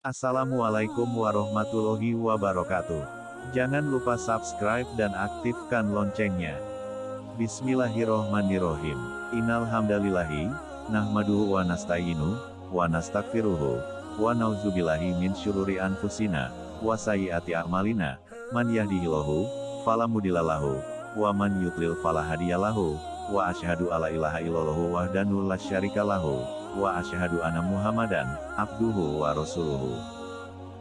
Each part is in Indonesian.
Assalamualaikum warahmatullahi wabarakatuh. Jangan lupa subscribe dan aktifkan loncengnya. Bismillahirrohmanirrohim. Innal hamdalillahi, nahmaduhu wa nasta'inu, wa nastaghfiruhu, wa nauzubillahi min syururi anfusina, wa sayyiati a'malina, man yahdihillahu, fala mudhillalahu, wa man yudlil fala hadiyalahu, wa asyhadu alla ilaha illallahu wahdanu la syarikalahu, wa asyhadu anna muhammadan, abduhu wa rasuluhu.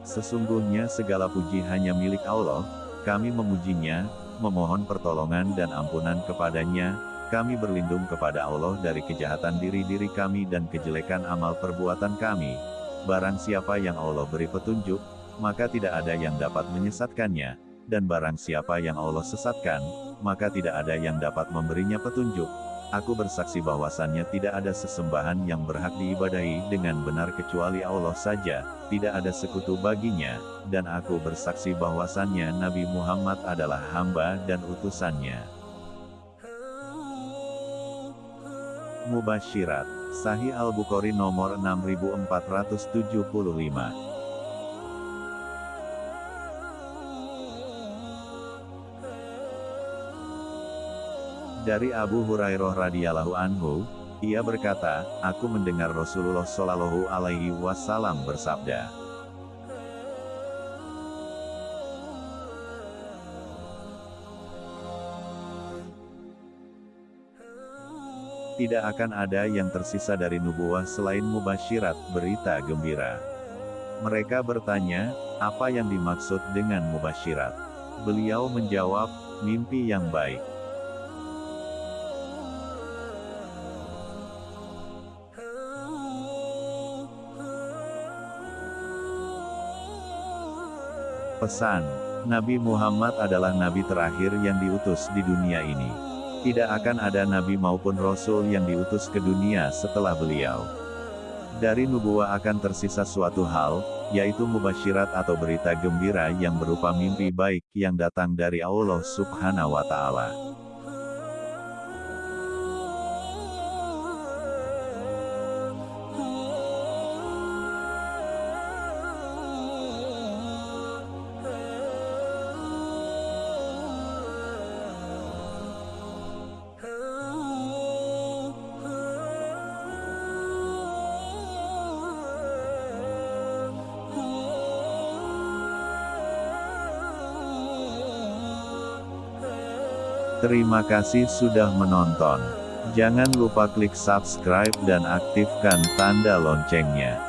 Sesungguhnya segala puji hanya milik Allah, kami memujinya, memohon pertolongan dan ampunan kepadanya, kami berlindung kepada Allah dari kejahatan diri-diri kami dan kejelekan amal perbuatan kami. Barang siapa yang Allah beri petunjuk, maka tidak ada yang dapat menyesatkannya, dan barang siapa yang Allah sesatkan, maka tidak ada yang dapat memberinya petunjuk. Aku bersaksi bahwasannya tidak ada sesembahan yang berhak diibadahi dengan benar kecuali Allah saja, tidak ada sekutu baginya, dan aku bersaksi bahwasannya Nabi Muhammad adalah hamba dan utusannya. Mubasyirat, Sahih Al-Bukhari nomor 6475 Dari Abu Hurairah radhiyallahu anhu, ia berkata, aku mendengar Rasulullah shallallahu alaihi wasallam bersabda. Tidak akan ada yang tersisa dari nubuah selain mubasyirat, berita gembira. Mereka bertanya, apa yang dimaksud dengan mubasyirat? Beliau menjawab, mimpi yang baik. Pesan, Nabi Muhammad adalah nabi terakhir yang diutus di dunia ini. Tidak akan ada nabi maupun rasul yang diutus ke dunia setelah beliau. Dari nubuah akan tersisa suatu hal, yaitu mubasyirat atau berita gembira yang berupa mimpi baik yang datang dari Allah subhanahu wa ta'ala. Terima kasih sudah menonton. Jangan lupa klik subscribe dan aktifkan tanda loncengnya.